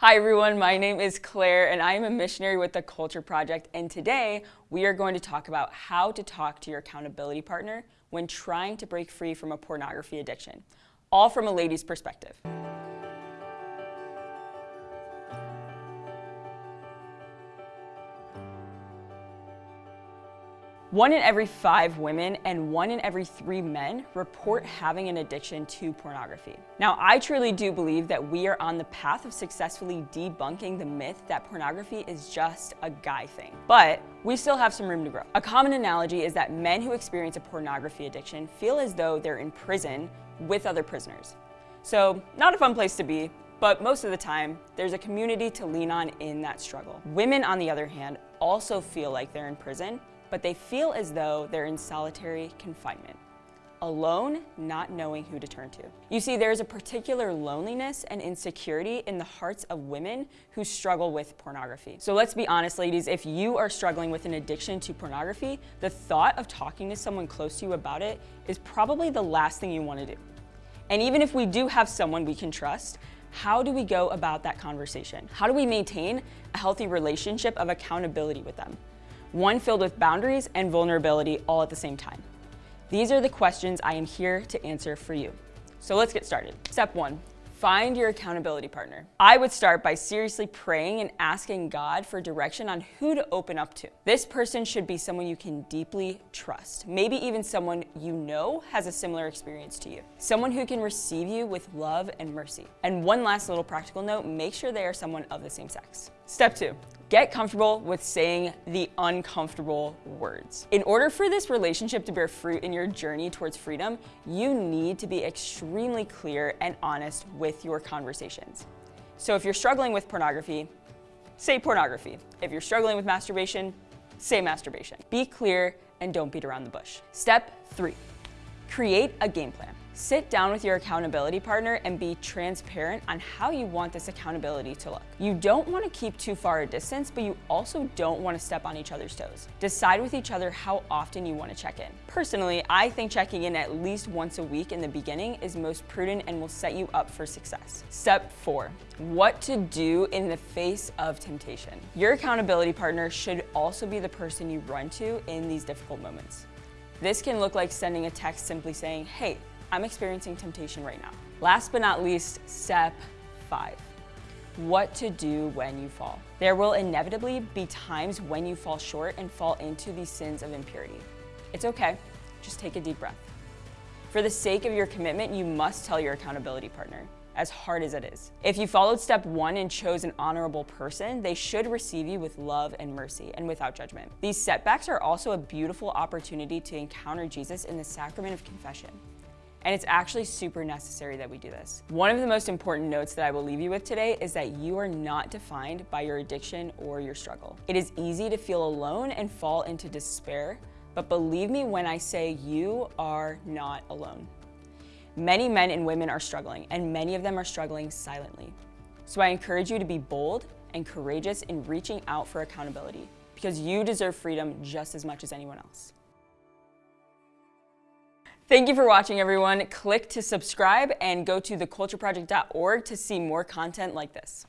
Hi everyone, my name is Claire and I am a missionary with the Culture Project and today we are going to talk about how to talk to your accountability partner when trying to break free from a pornography addiction, all from a lady's perspective. One in every five women and one in every three men report having an addiction to pornography. Now, I truly do believe that we are on the path of successfully debunking the myth that pornography is just a guy thing. But we still have some room to grow. A common analogy is that men who experience a pornography addiction feel as though they're in prison with other prisoners. So, not a fun place to be, but most of the time, there's a community to lean on in that struggle. Women, on the other hand, also feel like they're in prison but they feel as though they're in solitary confinement alone, not knowing who to turn to. You see, there's a particular loneliness and insecurity in the hearts of women who struggle with pornography. So let's be honest, ladies, if you are struggling with an addiction to pornography, the thought of talking to someone close to you about it is probably the last thing you want to do. And even if we do have someone we can trust, how do we go about that conversation? How do we maintain a healthy relationship of accountability with them? One filled with boundaries and vulnerability all at the same time? These are the questions I am here to answer for you. So let's get started. Step one, Find your accountability partner. I would start by seriously praying and asking God for direction on who to open up to. This person should be someone you can deeply trust, maybe even someone you know has a similar experience to you. Someone who can receive you with love and mercy. And one last little practical note, make sure they are someone of the same sex. Step two, Get comfortable with saying the uncomfortable words. In order for this relationship to bear fruit in your journey towards freedom, you need to be extremely clear and honest with your conversations. So if you're struggling with pornography, say pornography. If you're struggling with masturbation, say masturbation. Be clear and don't beat around the bush. Step three, create a game plan. Sit down with your accountability partner and be transparent on how you want this accountability to look. You don't want to keep too far a distance, but you also don't want to step on each other's toes. Decide with each other how often you want to check in. Personally, I think checking in at least once a week in the beginning is most prudent and will set you up for success. Step four, what to do in the face of temptation. Your accountability partner should also be the person you run to in these difficult moments. This can look like sending a text simply saying, hey, I'm experiencing temptation right now. Last but not least, step five, what to do when you fall. There will inevitably be times when you fall short and fall into these sins of impurity. It's okay, just take a deep breath. For the sake of your commitment, you must tell your accountability partner, as hard as it is. If you followed step one and chose an honorable person, they should receive you with love and mercy and without judgment. These setbacks are also a beautiful opportunity to encounter Jesus in the sacrament of confession. And it's actually super necessary that we do this. One of the most important notes that I will leave you with today is that you are not defined by your addiction or your struggle. It is easy to feel alone and fall into despair, but believe me when I say you are not alone. Many men and women are struggling, and many of them are struggling silently. So I encourage you to be bold and courageous in reaching out for accountability because you deserve freedom just as much as anyone else. Thank you for watching, everyone. Click to subscribe and go to thecultureproject.org to see more content like this.